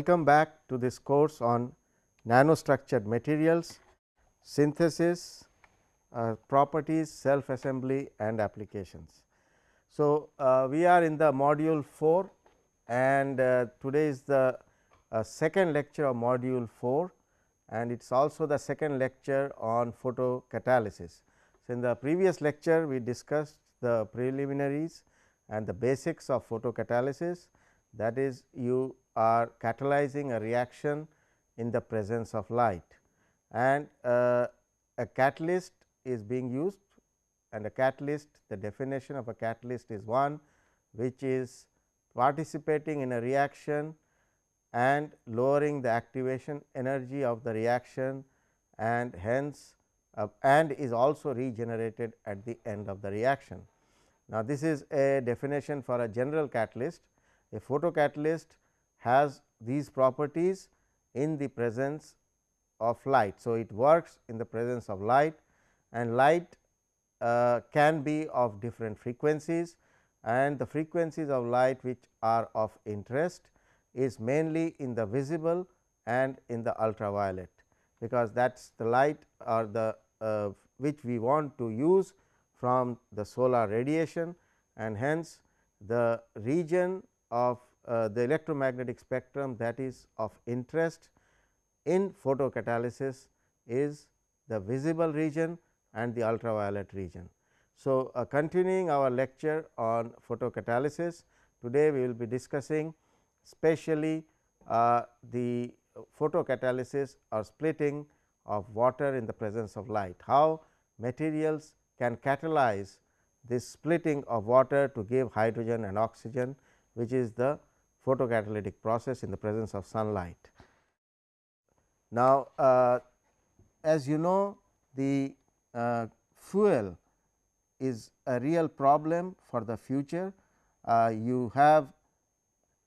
Welcome back to this course on nanostructured materials, synthesis, uh, properties, self assembly and applications. So, uh, we are in the module 4 and uh, today is the uh, second lecture of module 4 and it is also the second lecture on photocatalysis. So, in the previous lecture we discussed the preliminaries and the basics of photocatalysis that is you are catalyzing a reaction in the presence of light and uh, a catalyst is being used and a catalyst the definition of a catalyst is one which is participating in a reaction and lowering the activation energy of the reaction and hence uh, and is also regenerated at the end of the reaction. Now, this is a definition for a general catalyst. A photocatalyst has these properties in the presence of light. So, it works in the presence of light and light uh, can be of different frequencies and the frequencies of light which are of interest is mainly in the visible and in the ultraviolet, because that is the light or the uh, which we want to use from the solar radiation and hence the region of uh, the electromagnetic spectrum that is of interest in photocatalysis is the visible region and the ultraviolet region. So, uh, continuing our lecture on photocatalysis, today we will be discussing specially uh, the photocatalysis or splitting of water in the presence of light. How materials can catalyze this splitting of water to give hydrogen and oxygen which is the photocatalytic process in the presence of sunlight. Now, uh, as you know the uh, fuel is a real problem for the future. Uh, you have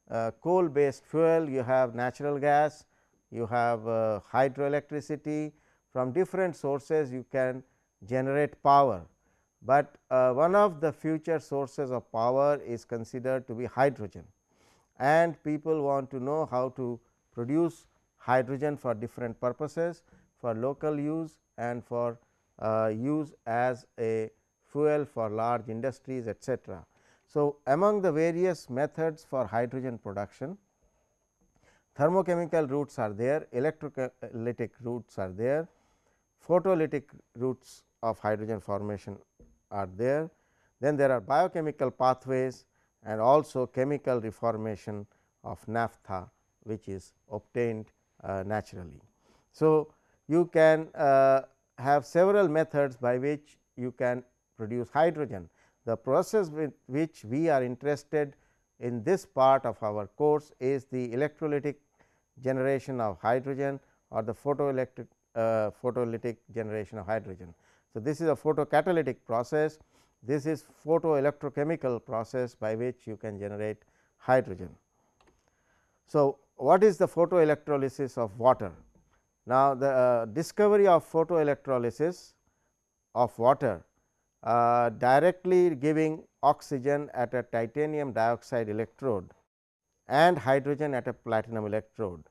uh, coal based fuel, you have natural gas, you have uh, hydroelectricity from different sources you can generate power, but uh, one of the future sources of power is considered to be hydrogen and people want to know how to produce hydrogen for different purposes for local use and for uh, use as a fuel for large industries etcetera. So, among the various methods for hydrogen production, thermochemical routes are there, electrolytic routes are there, photolytic routes of hydrogen formation are there. Then there are biochemical pathways and also chemical reformation of naphtha which is obtained uh, naturally. So, you can uh, have several methods by which you can produce hydrogen. The process with which we are interested in this part of our course is the electrolytic generation of hydrogen or the photoelectric uh, photolytic generation of hydrogen. So, this is a photocatalytic process this is photoelectrochemical process by which you can generate hydrogen. So, what is the photoelectrolysis of water? Now, the uh, discovery of photoelectrolysis of water uh, directly giving oxygen at a titanium dioxide electrode and hydrogen at a platinum electrode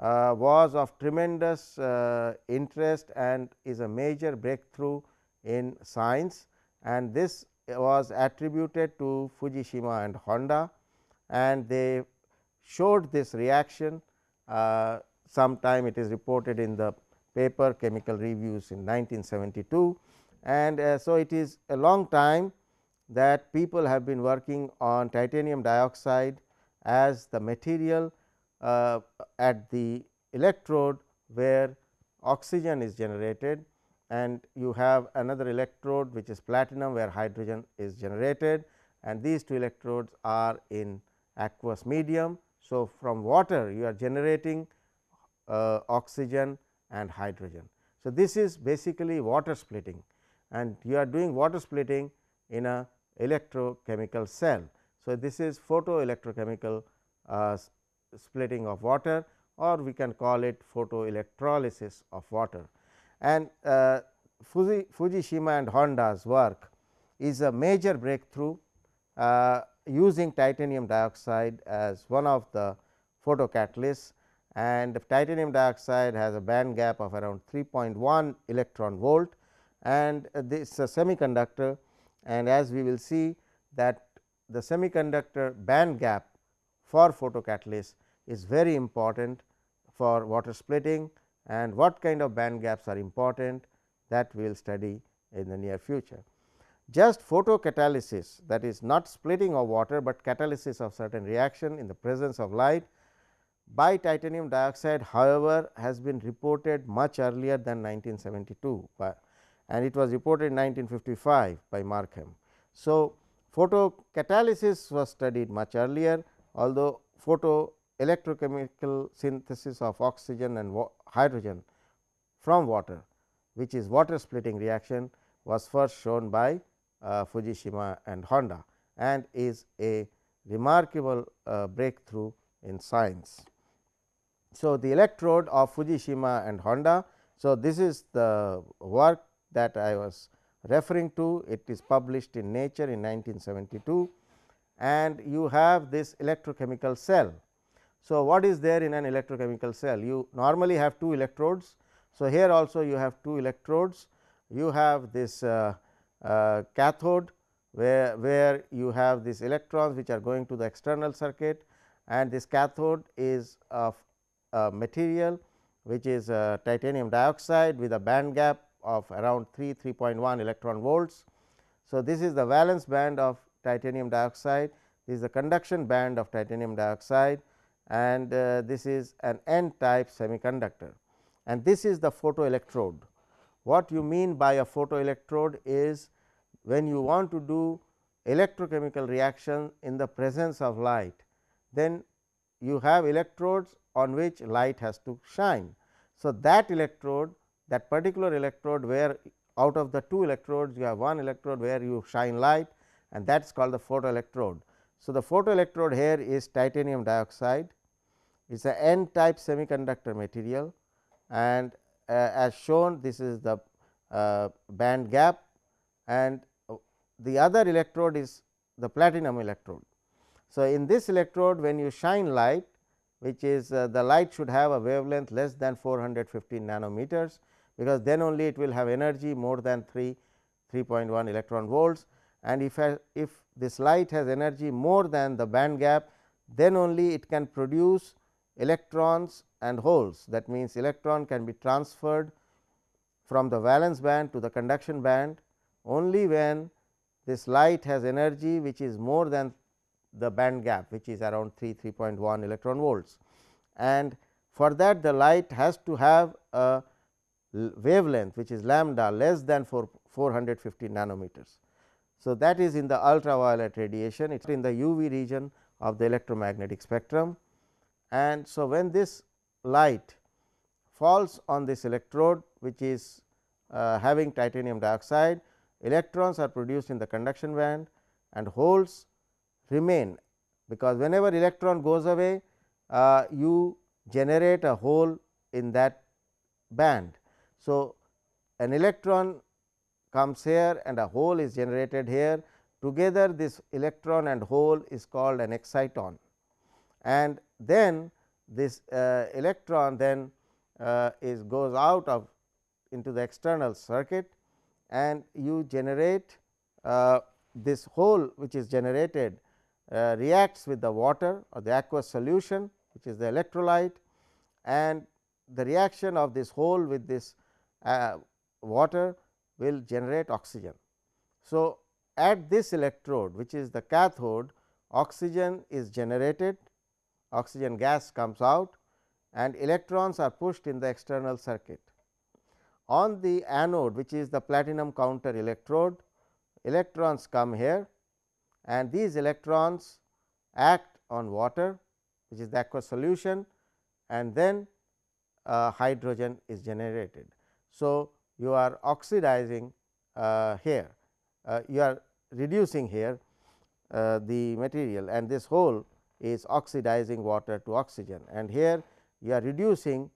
uh, was of tremendous uh, interest and is a major breakthrough in science. And this was attributed to Fujishima and Honda and they showed this reaction uh, sometime it is reported in the paper chemical reviews in 1972 and uh, so it is a long time that people have been working on titanium dioxide as the material uh, at the electrode where oxygen is generated and you have another electrode which is platinum where hydrogen is generated and these two electrodes are in aqueous medium. So, from water you are generating uh, oxygen and hydrogen. So, this is basically water splitting and you are doing water splitting in a electrochemical cell. So, this is photoelectrochemical uh, splitting of water or we can call it photoelectrolysis of water. And uh, Fuji, Fujishima and Honda's work is a major breakthrough uh, using titanium dioxide as one of the photocatalysts. And titanium dioxide has a band gap of around 3.1 electron volt. And this is a semiconductor. And as we will see that the semiconductor band gap for photocatalyst is very important for water splitting and what kind of band gaps are important that we will study in the near future. Just photocatalysis that is not splitting of water, but catalysis of certain reaction in the presence of light by titanium dioxide however, has been reported much earlier than 1972 by, and it was reported in 1955 by Markham. So, photocatalysis was studied much earlier although photo electrochemical synthesis of oxygen and hydrogen from water which is water splitting reaction was first shown by uh, Fujishima and Honda and is a remarkable uh, breakthrough in science. So, the electrode of Fujishima and Honda. So, this is the work that I was referring to it is published in Nature in 1972 and you have this electrochemical cell. So, what is there in an electrochemical cell? You normally have two electrodes. So, here also you have two electrodes, you have this uh, uh, cathode where, where you have these electrons which are going to the external circuit and this cathode is of a material which is uh, titanium dioxide with a band gap of around 3 3.1 electron volts. So, this is the valence band of titanium dioxide, this is the conduction band of titanium dioxide and uh, this is an n type semiconductor and this is the photoelectrode. What you mean by a photoelectrode is when you want to do electrochemical reaction in the presence of light, then you have electrodes on which light has to shine. So, that electrode that particular electrode where out of the two electrodes you have one electrode where you shine light and that is called the photoelectrode. So, the photoelectrode here is titanium dioxide it is a n type semiconductor material and uh, as shown this is the uh, band gap and the other electrode is the platinum electrode. So, in this electrode when you shine light which is uh, the light should have a wavelength less than 415 nanometers, because then only it will have energy more than 3 3.1 electron volts and if, I, if this light has energy more than the band gap then only it can produce electrons and holes that means electron can be transferred from the valence band to the conduction band only when this light has energy which is more than the band gap which is around 3 3.1 electron volts and for that the light has to have a wavelength which is lambda less than 4 450 nanometers. So, that is in the ultraviolet radiation it is in the UV region of the electromagnetic spectrum and so when this light falls on this electrode which is uh, having titanium dioxide electrons are produced in the conduction band and holes remain because whenever electron goes away uh, you generate a hole in that band. So, an electron comes here and a hole is generated here. Together this electron and hole is called an exciton. And then this uh, electron then uh, is goes out of into the external circuit and you generate uh, this hole which is generated uh, reacts with the water or the aqueous solution which is the electrolyte. And the reaction of this hole with this uh, water will generate oxygen. So, at this electrode which is the cathode oxygen is generated oxygen gas comes out and electrons are pushed in the external circuit. On the anode which is the platinum counter electrode electrons come here and these electrons act on water which is the aqueous solution and then uh, hydrogen is generated. So, you are oxidizing uh, here, uh, you are reducing here uh, the material and this hole is oxidizing water to oxygen and here you are reducing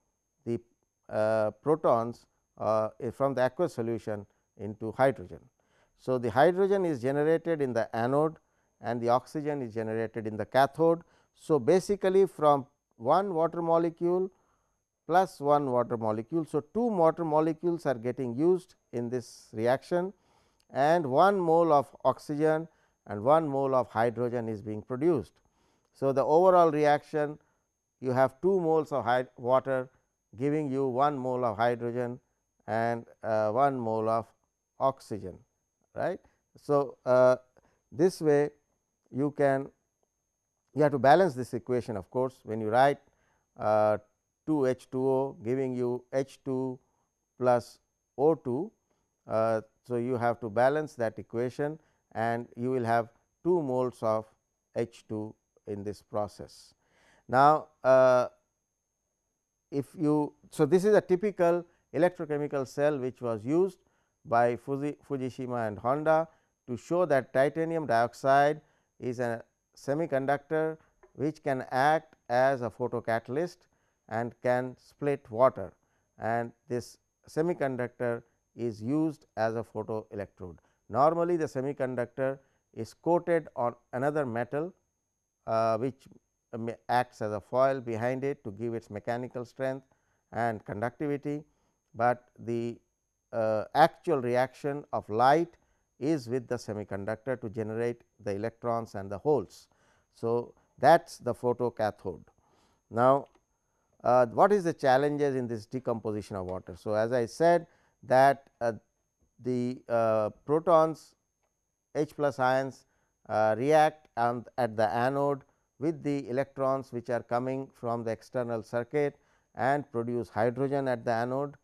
the uh, protons uh, from the aqueous solution into hydrogen. So, the hydrogen is generated in the anode and the oxygen is generated in the cathode. So, basically from one water molecule plus one water molecule. So, two water molecules are getting used in this reaction and 1 mole of oxygen and 1 mole of hydrogen is being produced. So, the overall reaction you have 2 moles of water giving you 1 mole of hydrogen and uh, 1 mole of oxygen right. So, uh, this way you can you have to balance this equation of course, when you write uh, 2 H 2 O giving you H 2 plus O 2. Uh, so, you have to balance that equation and you will have 2 moles of H 2 in this process. Now, uh, if you so this is a typical electrochemical cell which was used by Fuji, Fujishima and Honda to show that titanium dioxide is a semiconductor which can act as a photocatalyst and can split water and this semiconductor is used as a photoelectrode. Normally, the semiconductor is coated on another metal uh, which acts as a foil behind it to give its mechanical strength and conductivity, but the uh, actual reaction of light is with the semiconductor to generate the electrons and the holes. So, that is the photocathode. Now, uh, what is the challenges in this decomposition of water? So, as I said that uh, the uh, protons H plus ions uh, react and at the anode with the electrons which are coming from the external circuit and produce hydrogen at the anode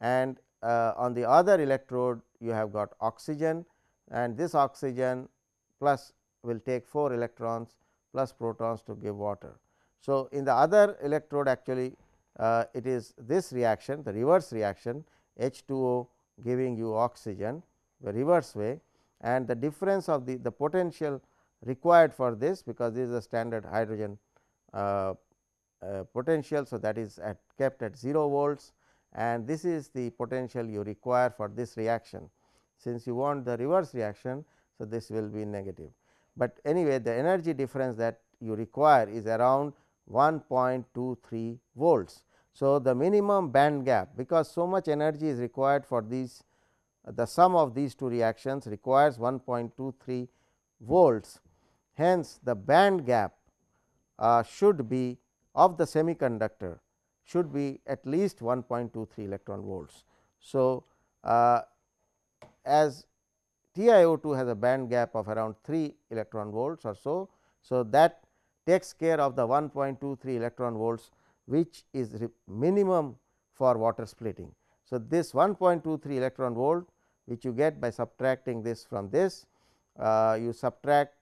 and uh, on the other electrode you have got oxygen and this oxygen plus will take 4 electrons plus protons to give water. So, in the other electrode actually uh, it is this reaction the reverse reaction H 2 O giving you oxygen the reverse way and the difference of the, the potential required for this because this is a standard hydrogen uh, uh, potential. So, that is at kept at 0 volts and this is the potential you require for this reaction. Since you want the reverse reaction, so this will be negative, but anyway the energy difference that you require is around 1.23 volts. So, the minimum band gap because so much energy is required for these the sum of these two reactions requires 1.23 volts. Hence, the band gap uh, should be of the semiconductor should be at least 1.23 electron volts. So, uh, as TiO2 has a band gap of around 3 electron volts or so. So, that takes care of the 1.23 electron volts which is minimum for water splitting. So, this 1.23 electron volt which you get by subtracting this from this, uh, you subtract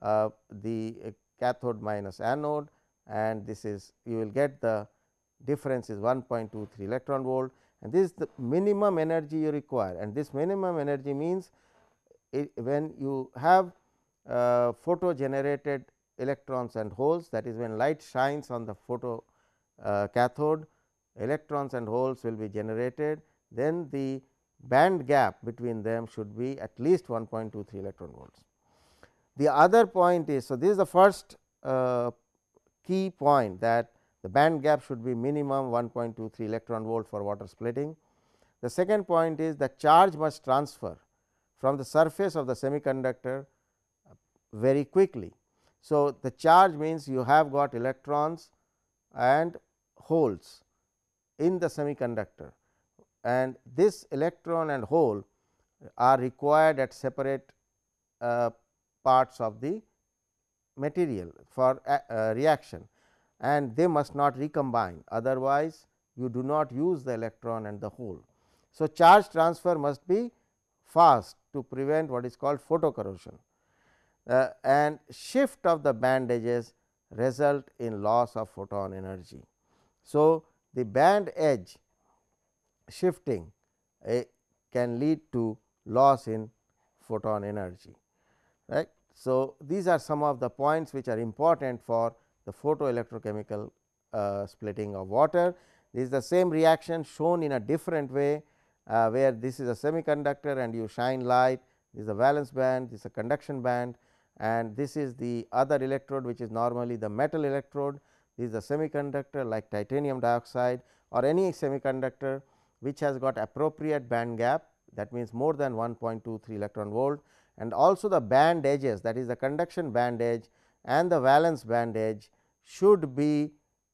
uh, the cathode minus anode and this is you will get the difference is 1.23 electron volt and this is the minimum energy you require and this minimum energy means it, when you have uh, photo generated electrons and holes that is when light shines on the photo uh, cathode electrons and holes will be generated then the band gap between them should be at least 1.23 electron volts. The other point is, so this is the first uh, key point that the band gap should be minimum 1.23 electron volt for water splitting. The second point is the charge must transfer from the surface of the semiconductor very quickly. So, the charge means you have got electrons and holes in the semiconductor and this electron and hole are required at separate uh, parts of the material for uh, reaction and they must not recombine otherwise you do not use the electron and the hole. So, charge transfer must be fast to prevent what is called photocorrosion uh, and shift of the band edges result in loss of photon energy. So, the band edge shifting uh, can lead to loss in photon energy right. So, these are some of the points which are important for the photoelectrochemical uh, splitting of water. This is the same reaction shown in a different way, uh, where this is a semiconductor and you shine light, this is a valence band, this is a conduction band and this is the other electrode which is normally the metal electrode. This is a semiconductor like titanium dioxide or any semiconductor which has got appropriate band gap that means more than 1.23 electron volt and also the band edges that is the conduction band edge and the valence band edge should be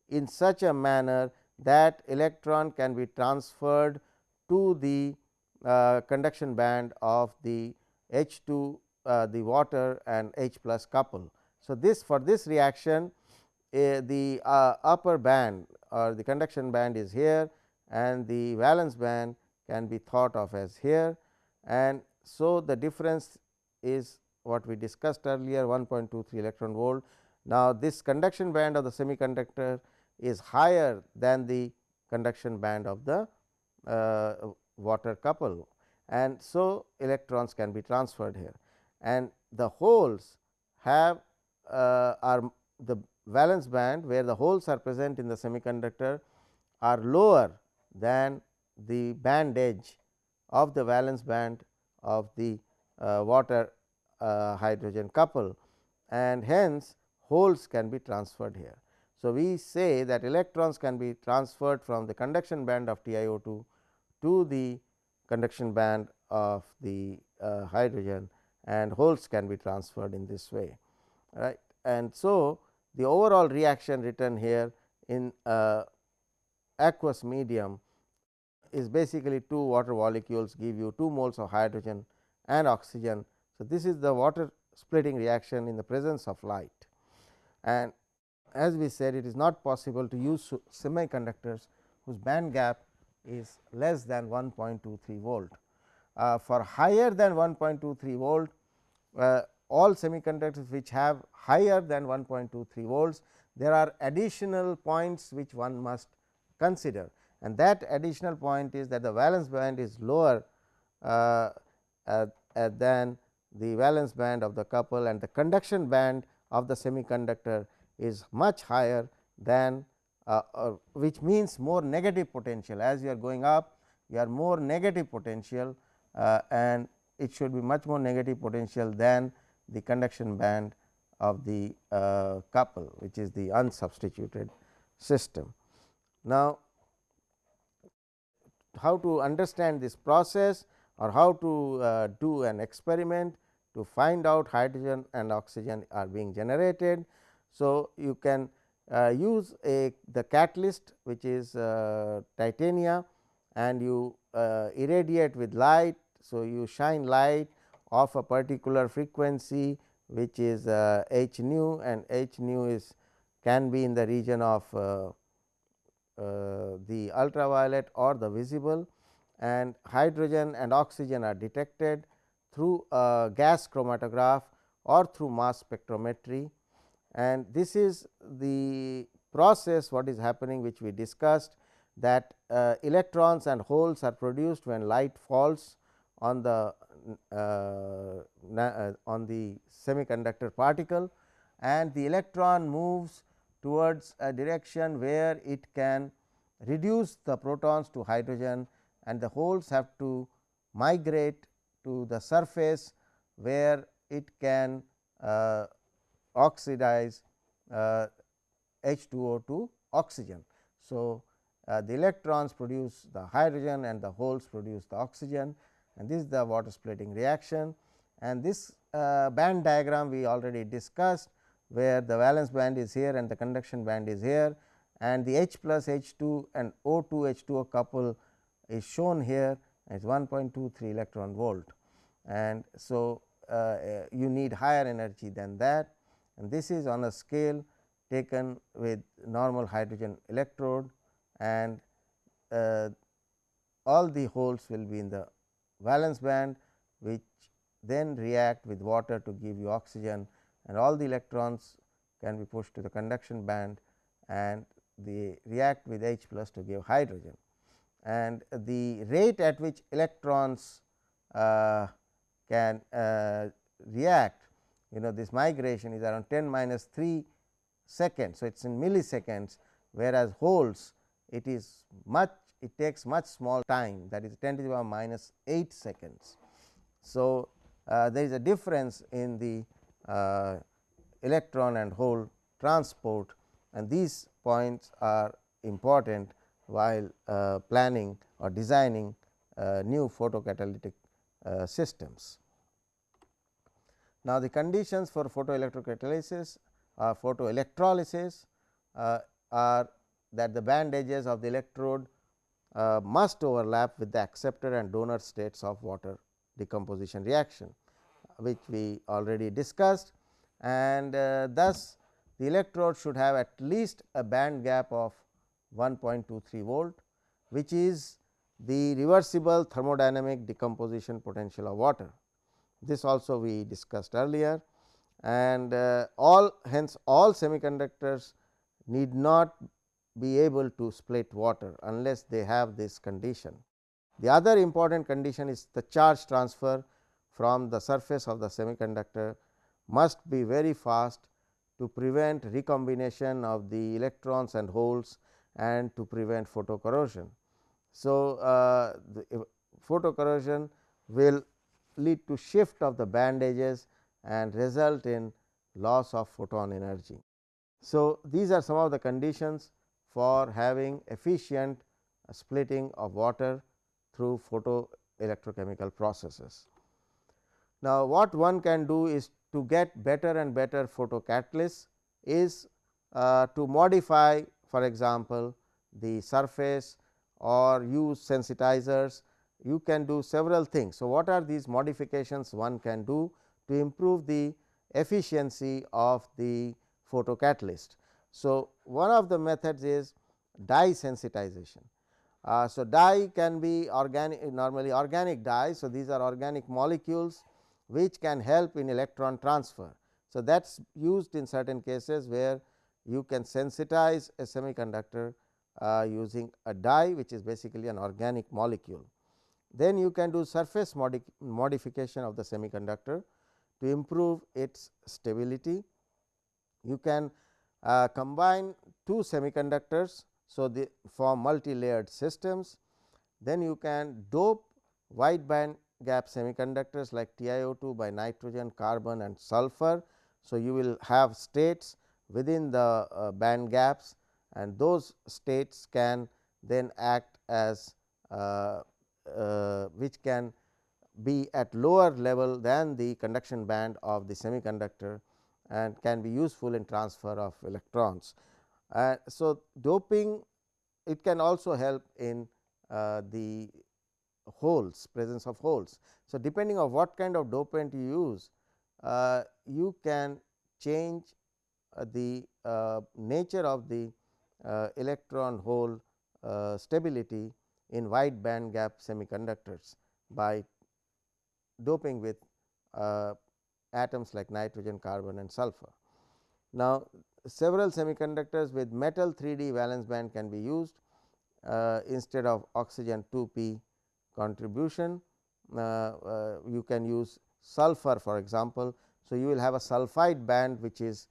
in such a manner that electron can be transferred to the uh, conduction band of the H 2 uh, the water and H plus couple. So, this for this reaction uh, the upper band or the conduction band is here and the valence band can be thought of as here and so the difference is what we discussed earlier 1.23 electron volt. Now, this conduction band of the semiconductor is higher than the conduction band of the uh, water couple and so electrons can be transferred here and the holes have uh, are the valence band where the holes are present in the semiconductor are lower than the band edge of the valence band of the uh, water uh, hydrogen couple and hence holes can be transferred here. So, we say that electrons can be transferred from the conduction band of TiO2 to the conduction band of the uh, hydrogen and holes can be transferred in this way right. And so, the overall reaction written here in aqueous medium is basically two water molecules give you 2 moles of hydrogen and oxygen. So, this is the water splitting reaction in the presence of light and as we said it is not possible to use semiconductors whose band gap is less than 1.23 volt. Uh, for higher than 1.23 volt uh, all semiconductors which have higher than 1.23 volts there are additional points which one must consider. And that additional point is that the valence band is lower uh, uh, uh, than the valence band of the couple and the conduction band of the semiconductor is much higher than uh, uh, which means more negative potential. As you are going up you are more negative potential and it should be much more negative potential than the conduction band of the couple which is the unsubstituted system. Now, how to understand this process or how to uh, do an experiment to find out hydrogen and oxygen are being generated. So, you can uh, use a the catalyst which is uh, titania and you uh, irradiate with light. So, you shine light of a particular frequency which is uh, h nu and h nu is can be in the region of uh, uh, the ultraviolet or the visible and hydrogen and oxygen are detected through a gas chromatograph or through mass spectrometry. And this is the process what is happening which we discussed that uh, electrons and holes are produced when light falls on the uh, uh, on the semiconductor particle and the electron moves towards a direction where it can reduce the protons to hydrogen and the holes have to migrate to the surface where it can uh, oxidize uh, H2O to oxygen. So, uh, the electrons produce the hydrogen and the holes produce the oxygen and this is the water splitting reaction. And this uh, band diagram we already discussed where the valence band is here and the conduction band is here. And the H plus H 2 and O 2 H 2 O couple is shown here as 1.23 electron volt. And so, uh, uh, you need higher energy than that. And this is on a scale taken with normal hydrogen electrode. And uh, all the holes will be in the valence band which then react with water to give you oxygen and all the electrons can be pushed to the conduction band and they react with H plus to give hydrogen. And the rate at which electrons uh, can uh, react you know this migration is around 10 minus 3 seconds. So, it is in milliseconds whereas, holes it is much it takes much small time that is 10 to the power minus 8 seconds. So, uh, there is a difference in the uh, electron and hole transport and these points are important while uh, planning or designing uh, new photocatalytic uh, systems. Now, the conditions for photoelectrocatalysis or photoelectrolysis uh, are that the band edges of the electrode uh, must overlap with the acceptor and donor states of water decomposition reaction, which we already discussed and uh, thus the electrode should have at least a band gap of 1.23 volt, which is the reversible thermodynamic decomposition potential of water. This also we discussed earlier and uh, all hence all semiconductors need not be able to split water unless they have this condition. The other important condition is the charge transfer from the surface of the semiconductor must be very fast to prevent recombination of the electrons and holes and to prevent photocorrosion. So, uh, the photocorrosion will lead to shift of the band edges and result in loss of photon energy. So, these are some of the conditions for having efficient splitting of water through photo electrochemical processes. Now, what one can do is to get better and better photocatalysts is uh, to modify for example, the surface or use sensitizers you can do several things. So, what are these modifications one can do to improve the efficiency of the photocatalyst. So, one of the methods is dye sensitization. Uh, so, dye can be organic normally organic dye. So, these are organic molecules which can help in electron transfer. So, that is used in certain cases where you can sensitize a semiconductor uh, using a dye which is basically an organic molecule. Then you can do surface modi modification of the semiconductor to improve its stability. You can uh, combine two semiconductors. So, they form multi-layered systems. Then you can dope wide band gap semiconductors like TiO2 by nitrogen, carbon and sulfur. So, you will have states within the uh, band gaps and those states can then act as uh, uh, which can be at lower level than the conduction band of the semiconductor and can be useful in transfer of electrons. Uh, so, doping it can also help in uh, the holes presence of holes. So, depending on what kind of dopant you use uh, you can change uh, the uh, nature of the uh, electron hole stability in wide band gap semiconductors by doping with atoms like nitrogen, carbon and sulfur. Now, several semiconductors with metal 3D valence band can be used uh, instead of oxygen 2 p contribution. Uh, uh, you can use sulfur for example. So, you will have a sulphide band which is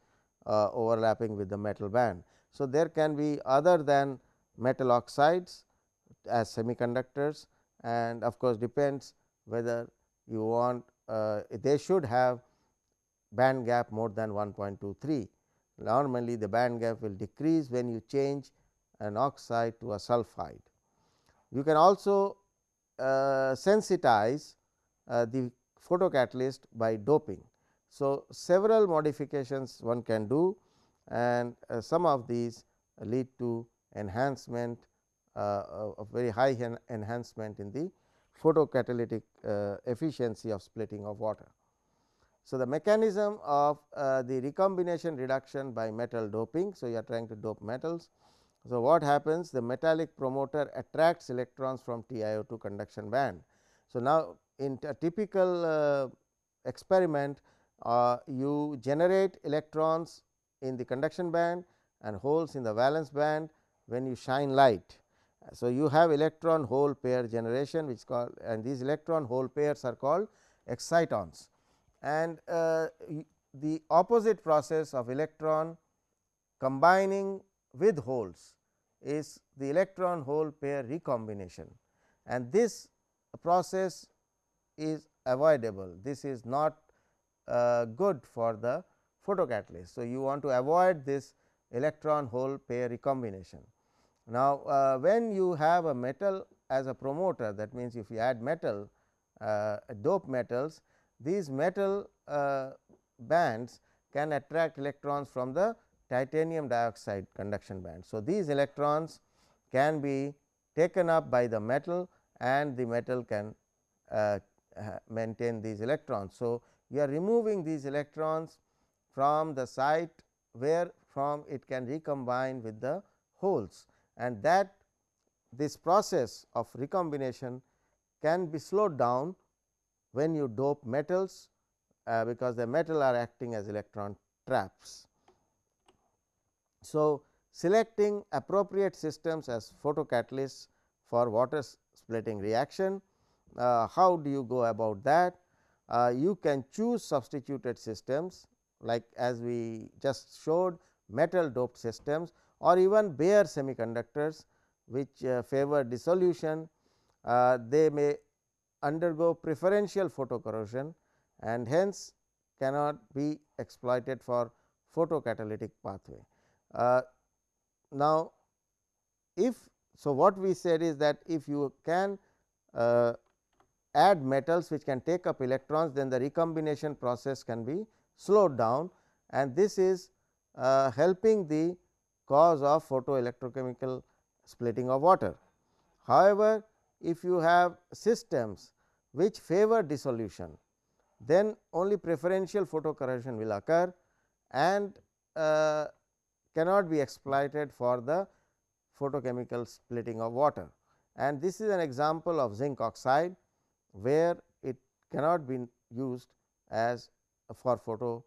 uh, overlapping with the metal band. So, there can be other than metal oxides as semiconductors and of course, depends whether you want uh, they should have band gap more than 1.23. Normally, the band gap will decrease when you change an oxide to a sulphide. You can also uh, sensitize uh, the photocatalyst by doping. So, several modifications one can do and uh, some of these lead to enhancement uh, of very high en enhancement in the photocatalytic uh, efficiency of splitting of water. So, the mechanism of uh, the recombination reduction by metal doping. So, you are trying to dope metals. So, what happens the metallic promoter attracts electrons from TiO2 conduction band. So, now in a typical uh, experiment uh, you generate electrons in the conduction band and holes in the valence band when you shine light. So, you have electron hole pair generation which called and these electron hole pairs are called excitons and uh, the opposite process of electron combining with holes is the electron hole pair recombination and this process is avoidable. This is not uh, good for the photocatalyst. So, you want to avoid this electron hole pair recombination. Now, uh, when you have a metal as a promoter that means, if you add metal uh, dope metals these metal uh, bands can attract electrons from the titanium dioxide conduction band. So, these electrons can be taken up by the metal and the metal can uh, maintain these electrons. So, you are removing these electrons from the site where from it can recombine with the holes and that this process of recombination can be slowed down when you dope metals, uh, because the metal are acting as electron traps. So, selecting appropriate systems as photocatalysts for water splitting reaction. Uh, how do you go about that? Uh, you can choose substituted systems like as we just showed metal doped systems or even bare semiconductors which uh, favor dissolution. Uh, they may undergo preferential photocorrosion and hence cannot be exploited for photocatalytic pathway. Uh, now, if so what we said is that if you can uh, add metals which can take up electrons then the recombination process can be slowed down and this is uh, helping the cause of photoelectrochemical splitting of water. However, if you have systems which favor dissolution, then only preferential photocorrosion will occur and uh, cannot be exploited for the photochemical splitting of water. And this is an example of zinc oxide, where it cannot be used as for photo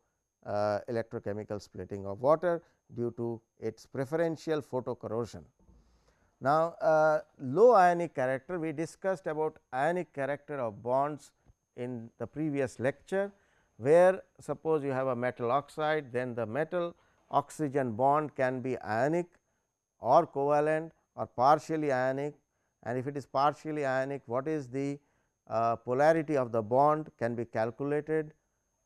uh, electrochemical splitting of water due to its preferential photocorrosion. Now, uh, low ionic character we discussed about ionic character of bonds in the previous lecture, where suppose you have a metal oxide then the metal oxygen bond can be ionic or covalent or partially ionic and if it is partially ionic what is the uh, polarity of the bond can be calculated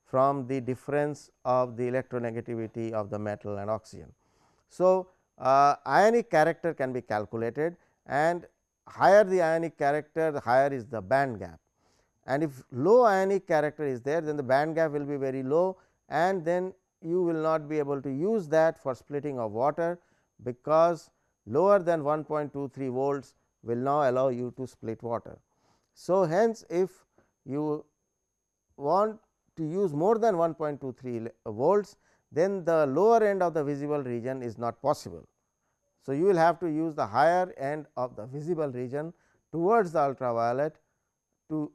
from the difference of the electronegativity of the metal and oxygen. So, uh, ionic character can be calculated and higher the ionic character the higher is the band gap and if low ionic character is there then the band gap will be very low and then you will not be able to use that for splitting of water because lower than 1.23 volts will now allow you to split water. So, hence if you want to use more than 1.23 volts then the lower end of the visible region is not possible. So, you will have to use the higher end of the visible region towards the ultraviolet to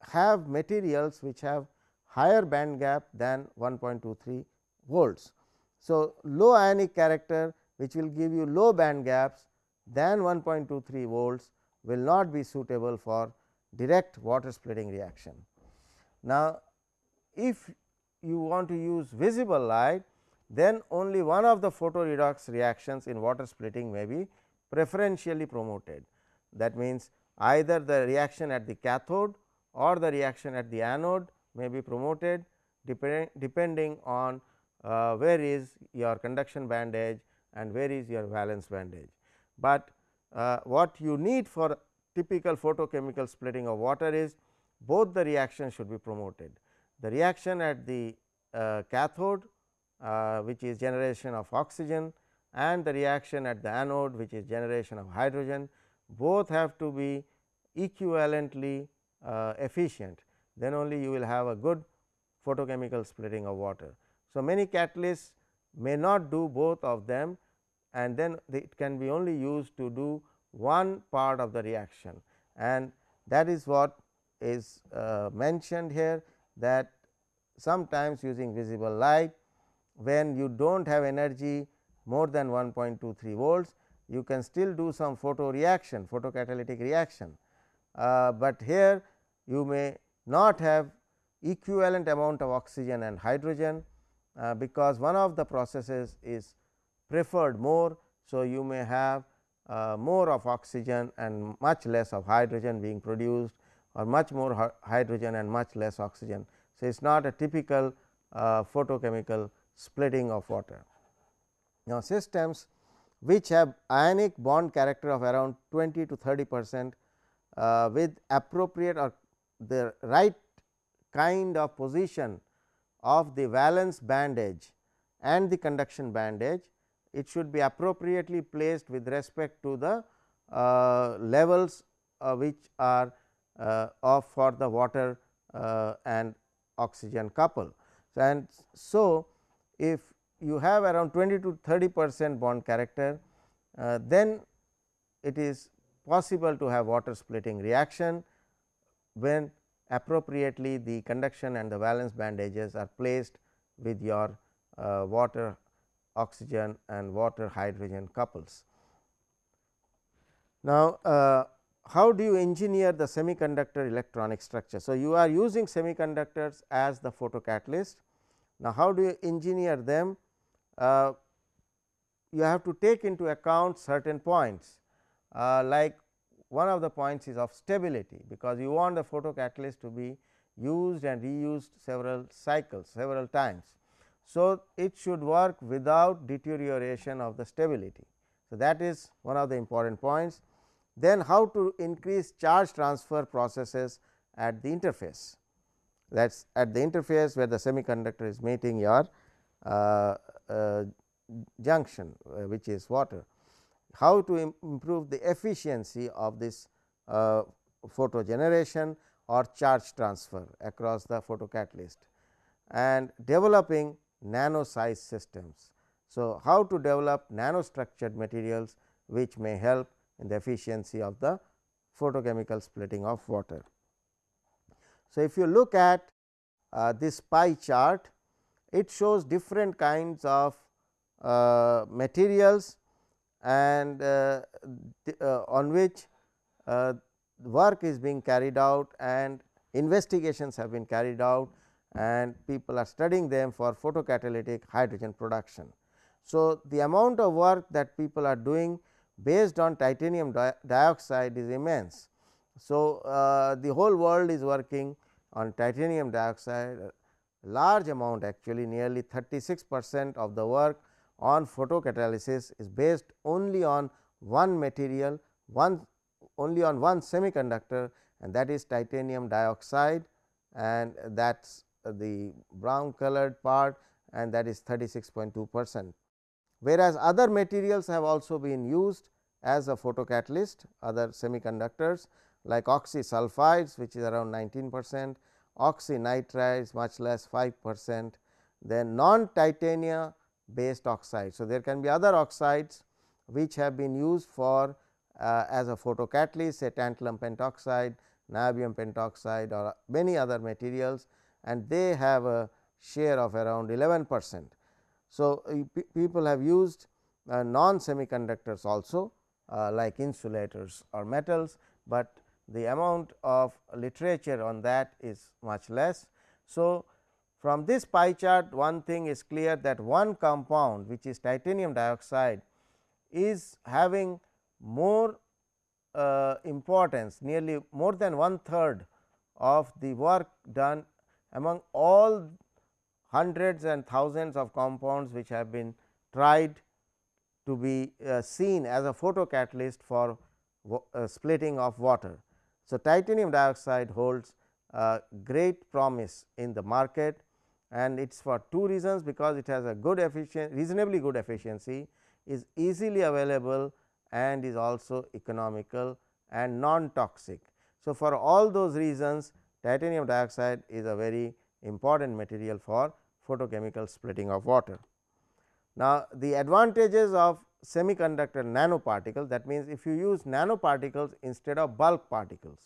have materials which have higher band gap than 1.23 volts. So, low ionic character which will give you low band gaps than 1.23 volts will not be suitable for direct water splitting reaction. Now, if you want to use visible light then only one of the photo redox reactions in water splitting may be preferentially promoted. That means, either the reaction at the cathode or the reaction at the anode may be promoted depend, depending on uh, where is your conduction band edge and where is your valence band edge. But uh, what you need for typical photochemical splitting of water is both the reactions should be promoted. The reaction at the uh, cathode uh, which is generation of oxygen and the reaction at the anode which is generation of hydrogen both have to be equivalently uh, efficient then only you will have a good photochemical splitting of water. So, many catalysts may not do both of them and then it can be only used to do one part of the reaction and that is what is uh, mentioned here that sometimes using visible light when you do not have energy more than 1.23 volts, you can still do some photo reaction photocatalytic reaction, uh, but here you may not have equivalent amount of oxygen and hydrogen, uh, because one of the processes is preferred more. So, you may have uh, more of oxygen and much less of hydrogen being produced or much more hydrogen and much less oxygen. So, it is not a typical uh, photochemical splitting of water. Now, systems which have ionic bond character of around 20 to 30 percent uh, with appropriate or the right kind of position of the valence band edge and the conduction band edge, it should be appropriately placed with respect to the uh, levels uh, which are uh, of for the water uh, and oxygen couple. And so, if you have around 20 to 30 percent bond character, uh, then it is possible to have water splitting reaction when appropriately the conduction and the valence band edges are placed with your uh, water oxygen and water hydrogen couples. Now, uh, how do you engineer the semiconductor electronic structure? So, you are using semiconductors as the photocatalyst. Now, how do you engineer them? Uh, you have to take into account certain points uh, like one of the points is of stability, because you want the photocatalyst to be used and reused several cycles several times. So, it should work without deterioration of the stability. So, that is one of the important points. Then how to increase charge transfer processes at the interface that is at the interface where the semiconductor is meeting your uh, uh, junction uh, which is water. How to Im improve the efficiency of this uh, photo generation or charge transfer across the photocatalyst and developing nano size systems. So, how to develop nano structured materials which may help in the efficiency of the photochemical splitting of water. So, if you look at uh, this pie chart, it shows different kinds of uh, materials and uh, uh on which uh, work is being carried out and investigations have been carried out and people are studying them for photocatalytic hydrogen production. So, the amount of work that people are doing based on titanium di dioxide is immense. So, uh, the whole world is working on titanium dioxide large amount actually nearly 36 percent of the work on photocatalysis is based only on one material one only on one semiconductor and that is titanium dioxide and that is the brown colored part and that is 36.2 percent. Whereas, other materials have also been used as a photocatalyst other semiconductors like oxysulfides which is around 19 percent, oxynitrides much less 5 percent, then non titania based oxides. So, there can be other oxides which have been used for uh, as a photocatalyst say tantalum pentoxide, niobium pentoxide or many other materials and they have a share of around 11 percent. So, people have used uh, non semiconductors also uh, like insulators or metals, but the amount of literature on that is much less. So, from this pie chart one thing is clear that one compound which is titanium dioxide is having more uh, importance nearly more than one third of the work done among all hundreds and thousands of compounds which have been tried to be uh, seen as a photocatalyst for uh, splitting of water. So, titanium dioxide holds great promise in the market and it is for two reasons because it has a good efficient reasonably good efficiency is easily available and is also economical and non toxic. So, for all those reasons titanium dioxide is a very important material for photochemical splitting of water. Now, the advantages of semiconductor nanoparticle that means, if you use nanoparticles instead of bulk particles.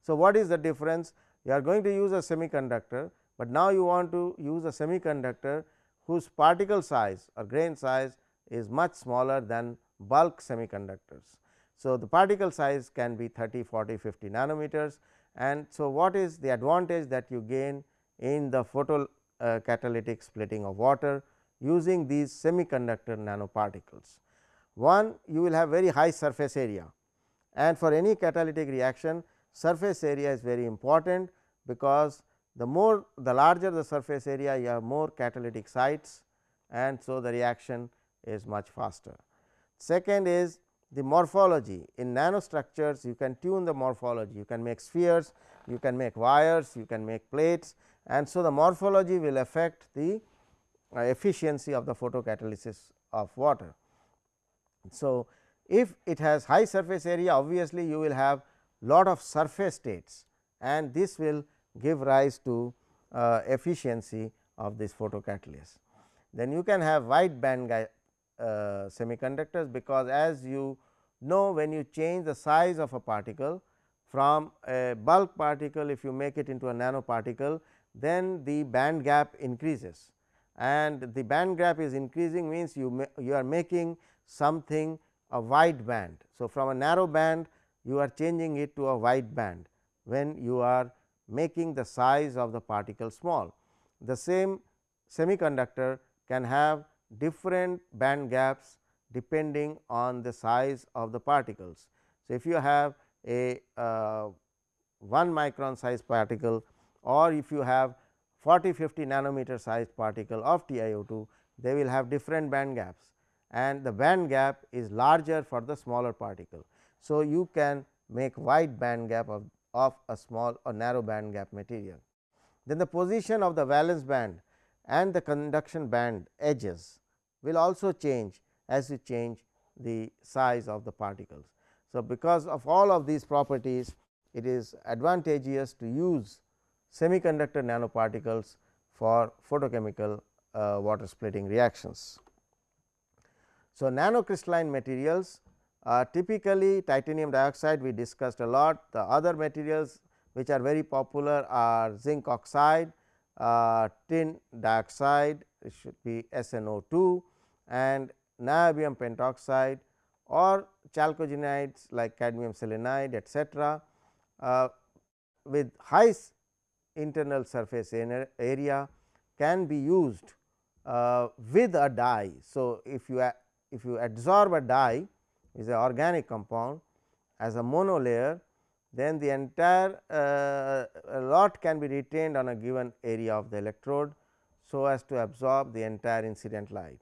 So, what is the difference? You are going to use a semiconductor, but now you want to use a semiconductor whose particle size or grain size is much smaller than bulk semiconductors. So, the particle size can be 30, 40, 50 nanometers and so what is the advantage that you gain in the photo uh, catalytic splitting of water using these semiconductor nanoparticles. One you will have very high surface area and for any catalytic reaction surface area is very important because the more the larger the surface area you have more catalytic sites and so the reaction is much faster. Second is the morphology in nanostructures you can tune the morphology you can make spheres you can make wires you can make plates and so the morphology will affect the uh, efficiency of the photocatalysis of water. So, if it has high surface area obviously you will have lot of surface states and this will give rise to uh, efficiency of this photocatalysis. Then you can have wide band uh, semiconductors because as you know when you change the size of a particle from a bulk particle if you make it into a nanoparticle then the band gap increases and the band gap is increasing means you you are making something a wide band. So, from a narrow band you are changing it to a wide band when you are making the size of the particle small. The same semiconductor can have different band gaps depending on the size of the particles. So, if you have a uh, 1 micron size particle or if you have 40 50 nanometer size particle of TiO2 they will have different band gaps and the band gap is larger for the smaller particle. So, you can make wide band gap of, of a small or narrow band gap material. Then the position of the valence band and the conduction band edges will also change as you change the size of the particles. So, because of all of these properties it is advantageous to use semiconductor nanoparticles for photochemical uh, water splitting reactions. So, nanocrystalline materials uh, typically titanium dioxide we discussed a lot the other materials which are very popular are zinc oxide, uh, tin dioxide it should be SNO2 and niobium pentoxide or chalcogenides like cadmium selenide etcetera uh, with high internal surface area can be used uh, with a dye. So, if you if you absorb a dye is an organic compound as a monolayer then the entire uh, lot can be retained on a given area of the electrode. So, as to absorb the entire incident light.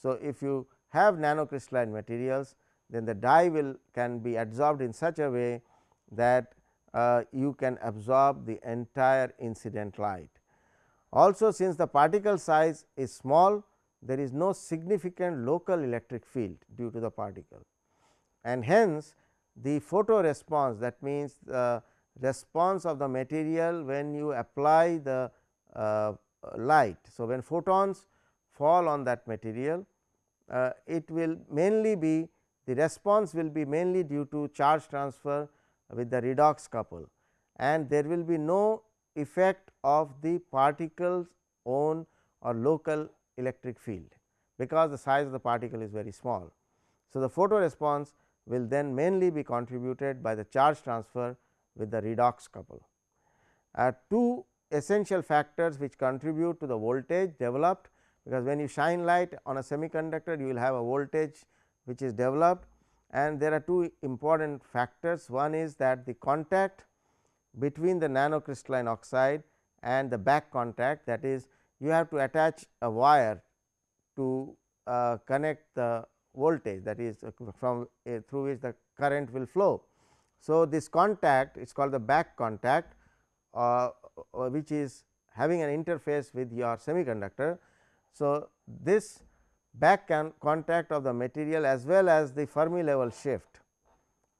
So, if you have nanocrystalline materials then the dye will can be absorbed in such a way that uh, you can absorb the entire incident light. Also since the particle size is small there is no significant local electric field due to the particle and hence the photo response that means the response of the material when you apply the uh, light. So, when photons fall on that material uh, it will mainly be the response will be mainly due to charge transfer with the redox couple and there will be no effect of the particles own or local electric field because the size of the particle is very small. So, the photo response will then mainly be contributed by the charge transfer with the redox couple. Uh, two essential factors which contribute to the voltage developed because when you shine light on a semiconductor you will have a voltage which is developed and there are two important factors one is that the contact between the nanocrystalline oxide and the back contact that is you have to attach a wire to uh, connect the voltage that is uh, from uh, through which the current will flow. So, this contact is called the back contact uh, uh which is having an interface with your semiconductor. So, this back contact of the material as well as the Fermi level shift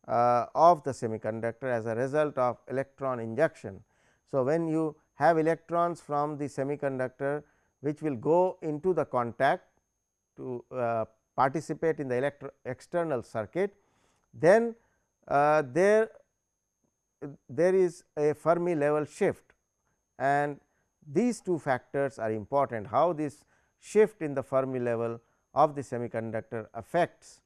uh, of the semiconductor as a result of electron injection. So, when you have electrons from the semiconductor which will go into the contact to uh, participate in the external circuit, then uh, there there is a Fermi level shift and these two factors are important how this shift in the Fermi level of the semiconductor affects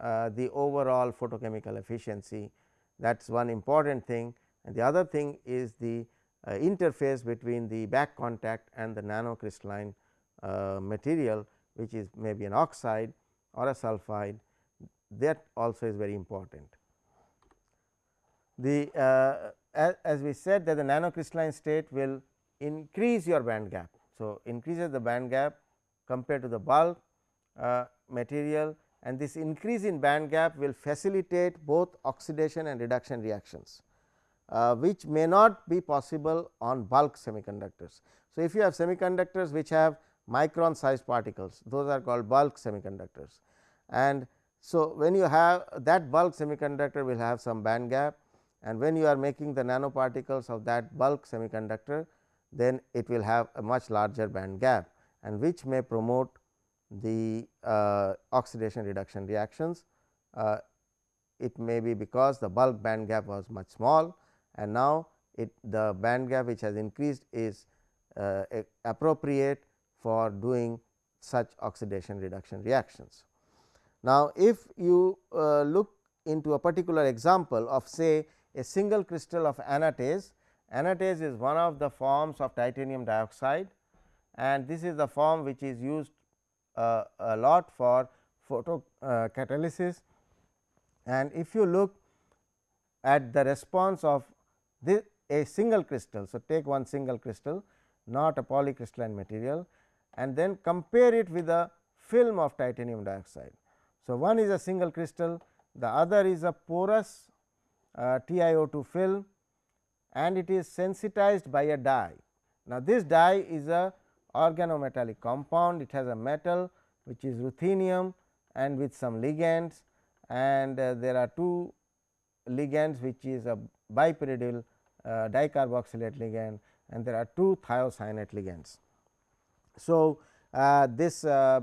uh, the overall photochemical efficiency. That is one important thing. And the other thing is the interface between the back contact and the nanocrystalline uh, material which is maybe an oxide or a sulphide that also is very important. The uh, as, as, we said that the nanocrystalline state will increase your band gap. So, increases the band gap compared to the bulk uh, material and this increase in band gap will facilitate both oxidation and reduction reactions, uh, which may not be possible on bulk semiconductors. So, if you have semiconductors which have micron sized particles those are called bulk semiconductors and so when you have that bulk semiconductor will have some band gap and when you are making the nanoparticles of that bulk semiconductor then it will have a much larger band gap and which may promote the uh, oxidation reduction reactions. Uh, it may be because the bulk band gap was much small and now it the band gap which has increased is uh, appropriate for doing such oxidation reduction reactions. Now, if you uh, look into a particular example of say a single crystal of anatase, anatase is one of the forms of titanium dioxide and this is the form which is used uh, a lot for photo uh. And if you look at the response of this a single crystal. So, take one single crystal not a polycrystalline material and then compare it with a film of titanium dioxide. So, one is a single crystal the other is a porous uh, TiO2 film and it is sensitized by a dye. Now, this dye is a organometallic compound it has a metal which is ruthenium and with some ligands and uh, there are two ligands which is a bipyridyl dicarboxylate ligand and there are two thiocyanate ligands. So, uh, this uh,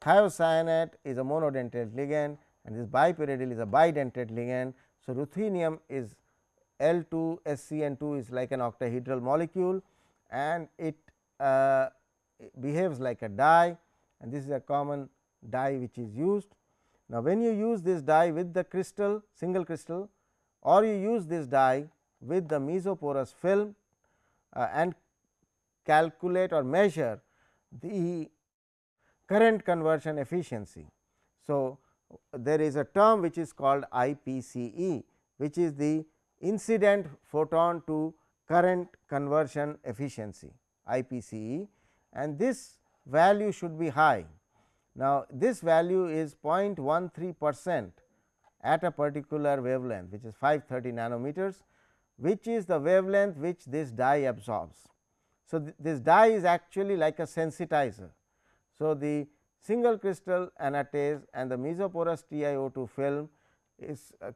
thiocyanate is a monodentate ligand and this bipyridyl is a bidentate ligand. So, ruthenium is L 2 SCN 2 is like an octahedral molecule and it uh, behaves like a dye and this is a common dye which is used. Now, when you use this dye with the crystal single crystal or you use this dye with the mesoporous film uh, and calculate or measure the current conversion efficiency. So, there is a term which is called IPCE which is the incident photon to current conversion efficiency IPCE and this value should be high. Now, this value is 0.13 percent at a particular wavelength which is 530 nanometers which is the wavelength which this dye absorbs. So, th this dye is actually like a sensitizer. So, the single crystal anatase and the mesoporous TiO2 film is uh,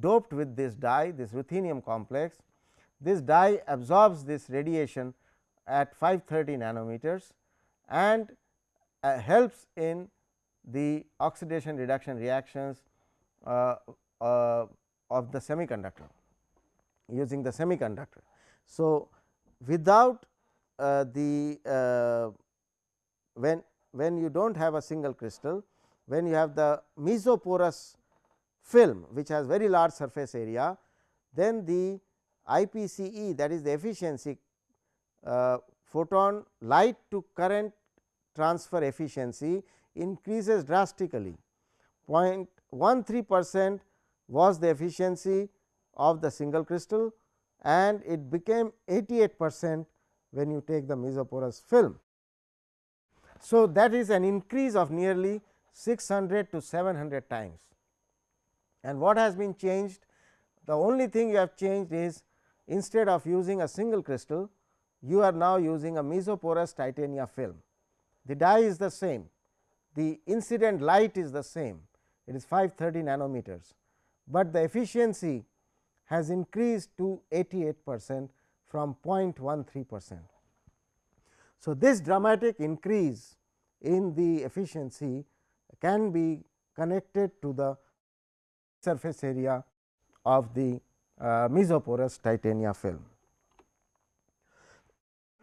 doped with this dye this ruthenium complex. This dye absorbs this radiation at 530 nanometers and uh, helps in the oxidation reduction reactions uh, uh, of the semiconductor using the semiconductor. So, without uh, the uh, when when you do not have a single crystal when you have the mesoporous film which has very large surface area then the IPCE that is the efficiency uh, photon light to current transfer efficiency increases drastically 0.13 percent was the efficiency of the single crystal and it became 88 percent when you take the mesoporous film. So, that is an increase of nearly 600 to 700 times. And what has been changed? The only thing you have changed is instead of using a single crystal you are now using a mesoporous titania film. The dye is the same, the incident light is the same, it is 530 nanometers, but the efficiency has increased to 88 percent from 0.13 percent. So, this dramatic increase in the efficiency can be connected to the surface area of the uh, mesoporous titania film.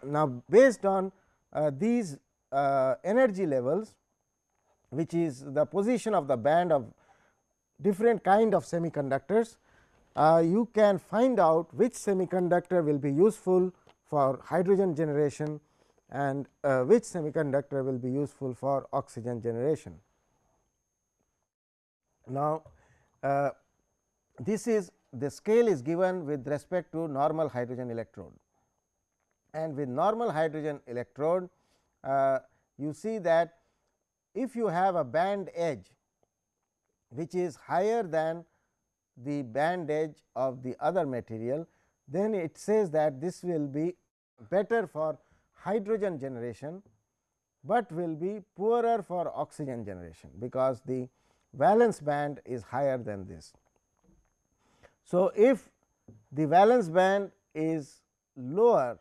Now, based on uh, these uh, energy levels which is the position of the band of different kind of semiconductors, you can find out which semiconductor will be useful for hydrogen generation and uh, which semiconductor will be useful for oxygen generation. Now, uh, this is the scale is given with respect to normal hydrogen electrode and with normal hydrogen electrode uh, you see that if you have a band edge which is higher than the band edge of the other material, then it says that this will be better for hydrogen generation, but will be poorer for oxygen generation, because the valence band is higher than this. So, if the valence band is lower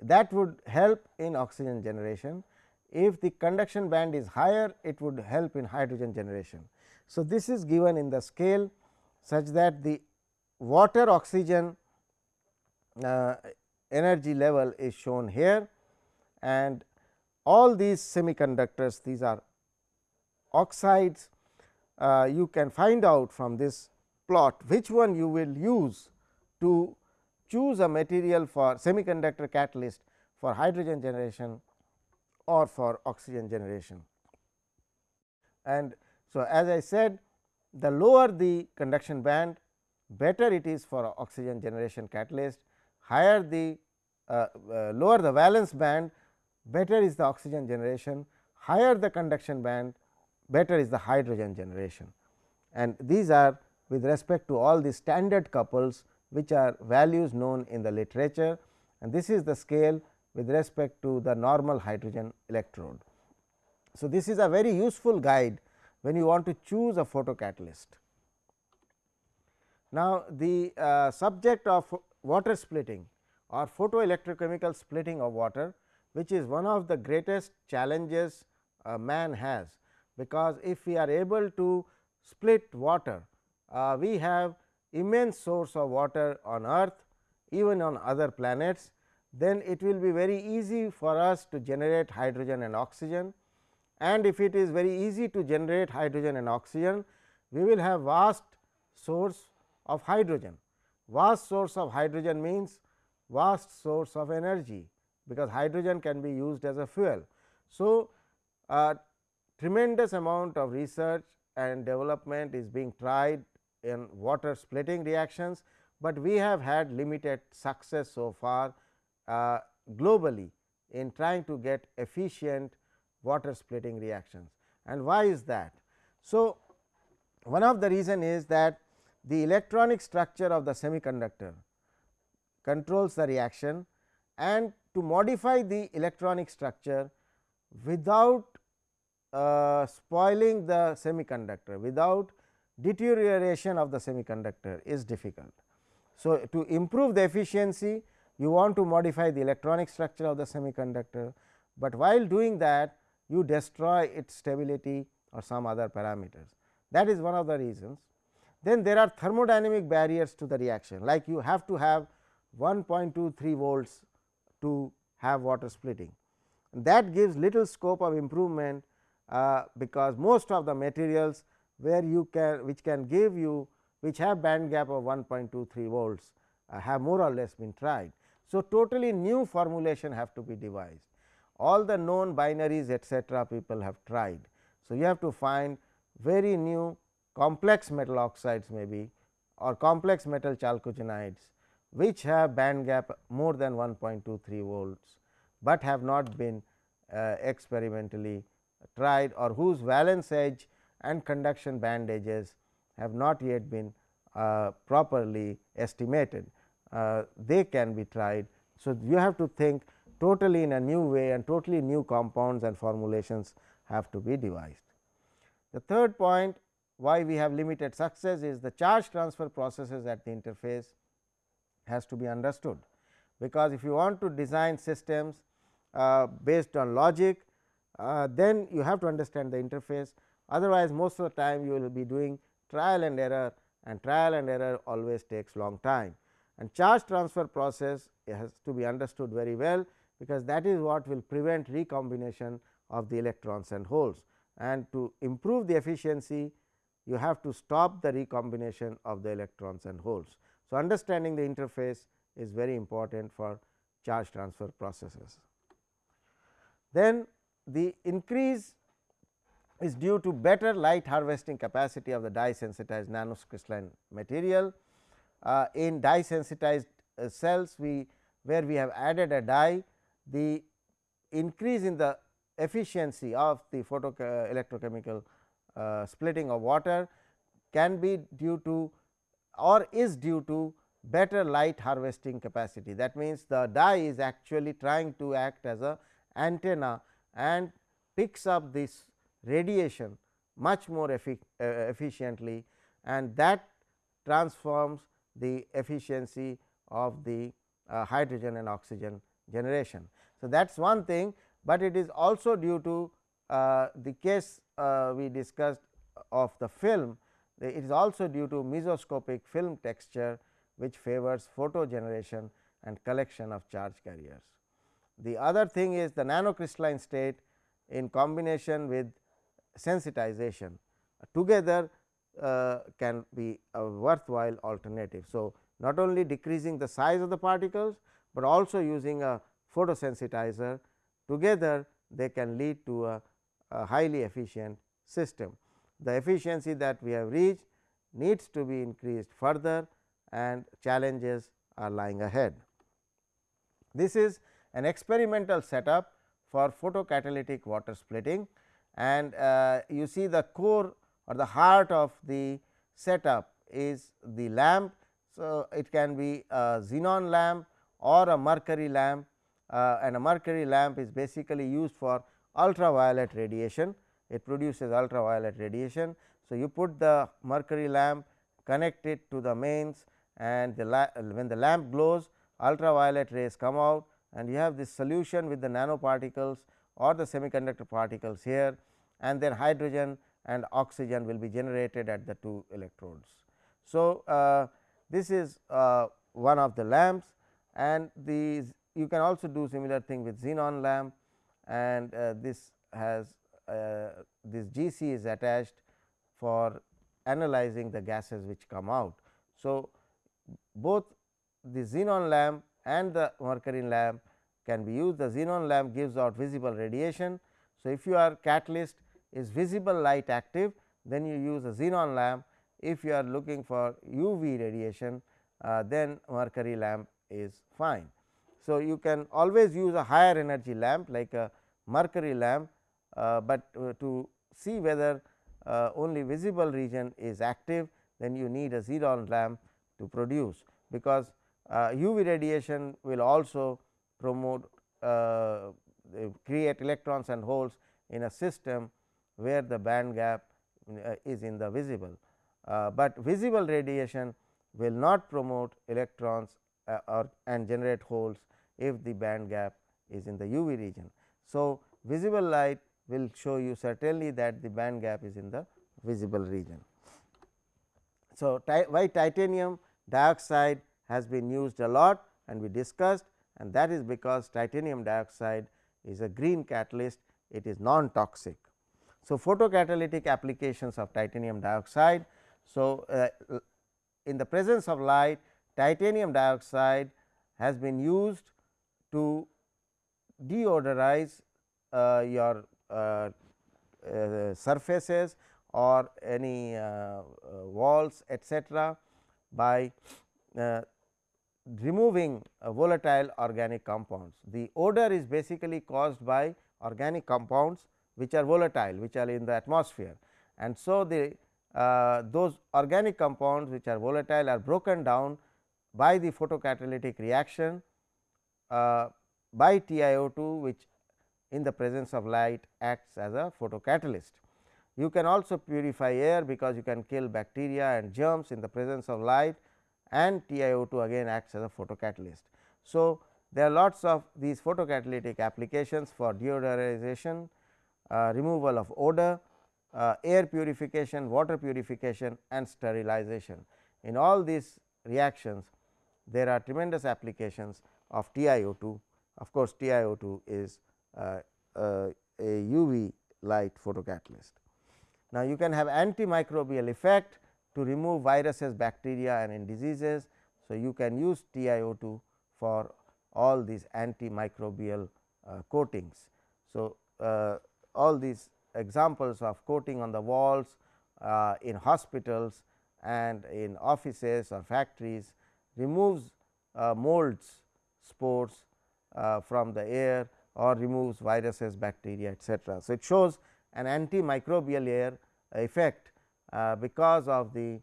that would help in oxygen generation. If the conduction band is higher it would help in hydrogen generation. So, this is given in the scale such that the water oxygen uh, energy level is shown here and all these semiconductors these are oxides uh, you can find out from this plot which one you will use to choose a material for semiconductor catalyst for hydrogen generation or for oxygen generation. And so, as I said the lower the conduction band better it is for oxygen generation catalyst, higher the uh, uh, lower the valence band better is the oxygen generation, higher the conduction band better is the hydrogen generation. And these are with respect to all the standard couples which are values known in the literature and this is the scale with respect to the normal hydrogen electrode. So, this is a very useful guide when you want to choose a photocatalyst. Now, the uh, subject of water splitting or photoelectrochemical splitting of water, which is one of the greatest challenges a man has, because if we are able to split water, uh, we have immense source of water on earth even on other planets, then it will be very easy for us to generate hydrogen and oxygen. And if it is very easy to generate hydrogen and oxygen, we will have vast source of hydrogen. Vast source of hydrogen means vast source of energy, because hydrogen can be used as a fuel. So, tremendous amount of research and development is being tried in water splitting reactions, but we have had limited success so far uh, globally in trying to get efficient water splitting reactions. And why is that? So, one of the reason is that the electronic structure of the semiconductor controls the reaction and to modify the electronic structure without uh, spoiling the semiconductor, without deterioration of the semiconductor is difficult. So, to improve the efficiency you want to modify the electronic structure of the semiconductor, but while doing that you destroy its stability or some other parameters. That is one of the reasons. Then there are thermodynamic barriers to the reaction like you have to have 1.23 volts to have water splitting. That gives little scope of improvement, uh, because most of the materials where you can which can give you which have band gap of 1.23 volts uh, have more or less been tried. So, totally new formulation have to be devised all the known binaries etcetera people have tried. So, you have to find very new complex metal oxides maybe or complex metal chalcogenides which have band gap more than 1.23 volts, but have not been uh, experimentally tried or whose valence edge and conduction band edges have not yet been uh, properly estimated. Uh, they can be tried. So, you have to think totally in a new way and totally new compounds and formulations have to be devised. The third point why we have limited success is the charge transfer processes at the interface has to be understood, because if you want to design systems uh, based on logic, uh, then you have to understand the interface otherwise most of the time you will be doing trial and error and trial and error always takes long time. And charge transfer process has to be understood very well, because that is what will prevent recombination of the electrons and holes and to improve the efficiency you have to stop the recombination of the electrons and holes. So, understanding the interface is very important for charge transfer processes. Then the increase is due to better light harvesting capacity of the dye sensitized nanocrystalline material. Uh, in dye sensitized uh, cells we where we have added a dye the increase in the efficiency of the photo electrochemical uh, splitting of water can be due to or is due to better light harvesting capacity. That means, the dye is actually trying to act as a antenna and picks up this radiation much more uh, efficiently and that transforms the efficiency of the uh, hydrogen and oxygen generation. So, that is one thing, but it is also due to uh, the case uh, we discussed of the film, it is also due to mesoscopic film texture which favors photo generation and collection of charge carriers. The other thing is the nanocrystalline state in combination with sensitization together uh, can be a worthwhile alternative. So, not only decreasing the size of the particles, but also using a photosensitizer together they can lead to a, a highly efficient system. The efficiency that we have reached needs to be increased further and challenges are lying ahead. This is an experimental setup for photocatalytic water splitting and uh, you see the core or the heart of the setup is the lamp. So, it can be a xenon lamp or a mercury lamp uh, and a mercury lamp is basically used for ultraviolet radiation. It produces ultraviolet radiation. So, you put the mercury lamp connect it to the mains and the when the lamp glows ultraviolet rays come out and you have this solution with the nanoparticles or the semiconductor particles here and then hydrogen and oxygen will be generated at the two electrodes. So, uh, this is uh, one of the lamps and these you can also do similar thing with xenon lamp and uh, this has uh, this GC is attached for analyzing the gases which come out. So, both the xenon lamp and the mercury lamp can be used the xenon lamp gives out visible radiation. So, if you are catalyst is visible light active then you use a xenon lamp if you are looking for UV radiation uh, then mercury lamp is fine. So, you can always use a higher energy lamp like a mercury lamp, uh, but uh, to see whether uh, only visible region is active then you need a xenon lamp to produce because UV uh, radiation will also promote uh, create electrons and holes in a system where the band gap uh, is in the visible, but visible radiation will not promote electrons uh, or and generate holes if the band gap is in the UV region. So, visible light will show you certainly that the band gap is in the visible region. So, why titanium dioxide has been used a lot and we discussed and that is because titanium dioxide is a green catalyst it is non toxic. So, photocatalytic applications of titanium dioxide. So, uh, in the presence of light titanium dioxide has been used to deodorize uh, your uh, uh surfaces or any uh, uh, walls etcetera by removing volatile organic compounds. The odor is basically caused by organic compounds which are volatile which are in the atmosphere and so the uh, those organic compounds which are volatile are broken down by the photocatalytic reaction uh, by TiO2 which in the presence of light acts as a photocatalyst. You can also purify air because you can kill bacteria and germs in the presence of light and TiO2 again acts as a photocatalyst. So, there are lots of these photocatalytic applications for deodorization uh, removal of odor, uh, air purification, water purification and sterilization. In all these reactions there are tremendous applications of TiO2. Of course, TiO2 is uh, uh, a UV light photocatalyst. Now, you can have antimicrobial effect to remove viruses, bacteria and in diseases. So, you can use TiO2 for all these antimicrobial uh, coatings. So, uh, all these examples of coating on the walls uh, in hospitals and in offices or factories removes uh, molds spores uh, from the air or removes viruses, bacteria etcetera. So, it shows an antimicrobial air effect uh, because of the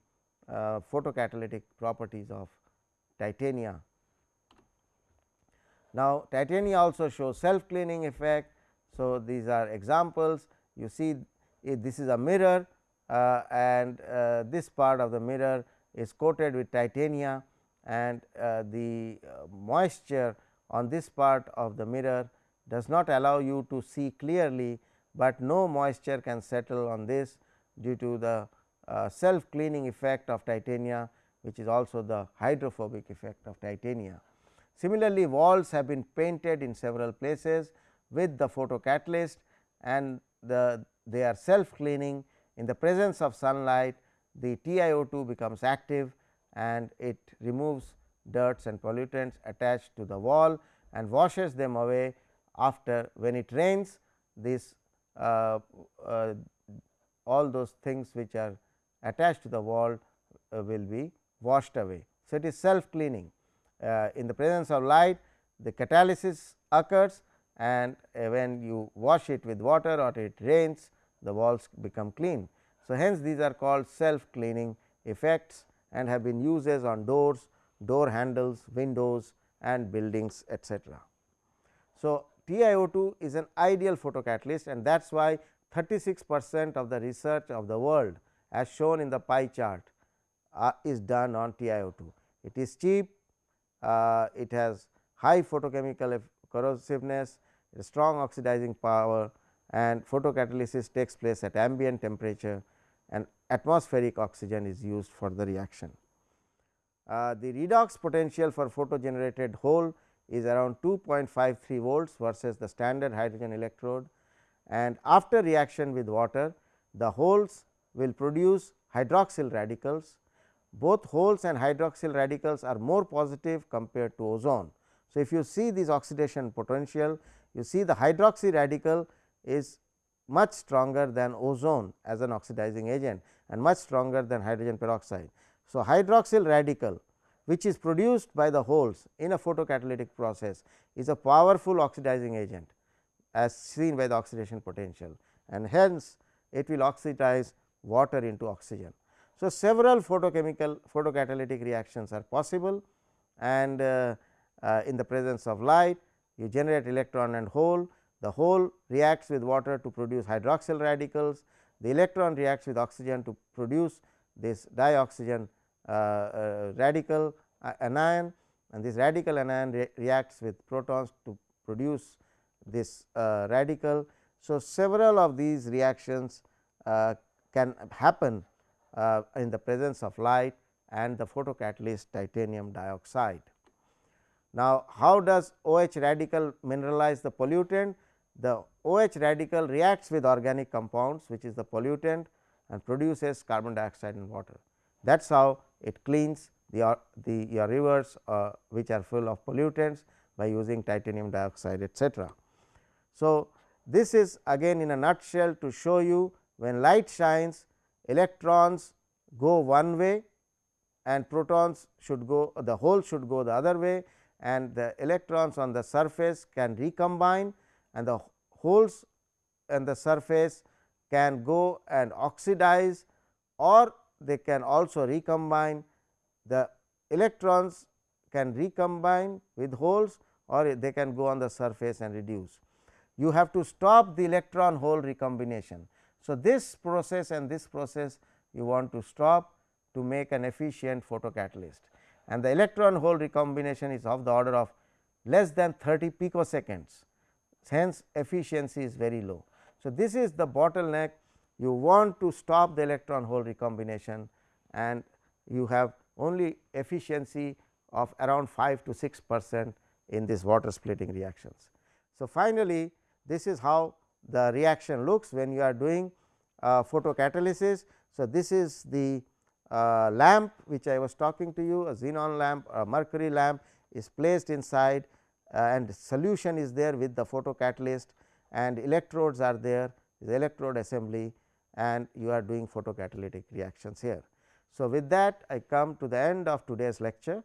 uh, photocatalytic properties of titania. Now, titania also shows self cleaning effect. So, these are examples you see this is a mirror uh, and uh, this part of the mirror is coated with titania and uh, the uh, moisture on this part of the mirror does not allow you to see clearly, but no moisture can settle on this due to the uh, self cleaning effect of titania which is also the hydrophobic effect of titania. Similarly, walls have been painted in several places with the photocatalyst and the they are self cleaning in the presence of sunlight the TiO2 becomes active and it removes dirts and pollutants attached to the wall and washes them away after when it rains this uh, uh, all those things which are attached to the wall uh, will be washed away. So, it is self cleaning uh, in the presence of light the catalysis occurs and uh, when you wash it with water or it rains the walls become clean. So, hence these are called self cleaning effects and have been uses on doors, door handles, windows and buildings etcetera. So, TiO2 is an ideal photocatalyst and that is why 36 percent of the research of the world as shown in the pie chart uh, is done on TiO2. It is cheap, uh, it has high photochemical corrosiveness, strong oxidizing power and photocatalysis takes place at ambient temperature and atmospheric oxygen is used for the reaction. Uh, the redox potential for photo generated hole is around 2.53 volts versus the standard hydrogen electrode and after reaction with water the holes will produce hydroxyl radicals. Both holes and hydroxyl radicals are more positive compared to ozone. So, if you see this oxidation potential you see the hydroxy radical is much stronger than ozone as an oxidizing agent and much stronger than hydrogen peroxide. So, hydroxyl radical which is produced by the holes in a photocatalytic process is a powerful oxidizing agent as seen by the oxidation potential and hence it will oxidize water into oxygen. So, several photochemical photocatalytic reactions are possible and uh, uh, in the presence of light you generate electron and hole the hole reacts with water to produce hydroxyl radicals, the electron reacts with oxygen to produce this dioxygen uh, uh, radical uh, anion and this radical anion re reacts with protons to produce this uh, radical. So, several of these reactions uh, can happen uh, in the presence of light and the photocatalyst titanium dioxide. Now, how does OH radical mineralize the pollutant? The OH radical reacts with organic compounds which is the pollutant and produces carbon dioxide and water. That is how it cleans the, the your rivers uh, which are full of pollutants by using titanium dioxide etcetera. So, this is again in a nutshell to show you when light shines electrons go one way and protons should go the hole should go the other way and the electrons on the surface can recombine and the holes and the surface can go and oxidize or they can also recombine the electrons can recombine with holes or they can go on the surface and reduce. You have to stop the electron hole recombination. So, this process and this process you want to stop to make an efficient photocatalyst and the electron hole recombination is of the order of less than 30 picoseconds hence efficiency is very low. So, this is the bottleneck you want to stop the electron hole recombination and you have only efficiency of around 5 to 6 percent in this water splitting reactions. So, finally, this is how the reaction looks when you are doing uh, photocatalysis. So, this is the uh, lamp which I was talking to you a xenon lamp a mercury lamp is placed inside and solution is there with the photocatalyst and electrodes are there the electrode assembly and you are doing photocatalytic reactions here. So, with that I come to the end of today's lecture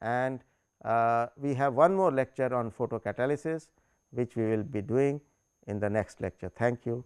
and uh, we have one more lecture on photocatalysis. which we will be doing in the next lecture. Thank you.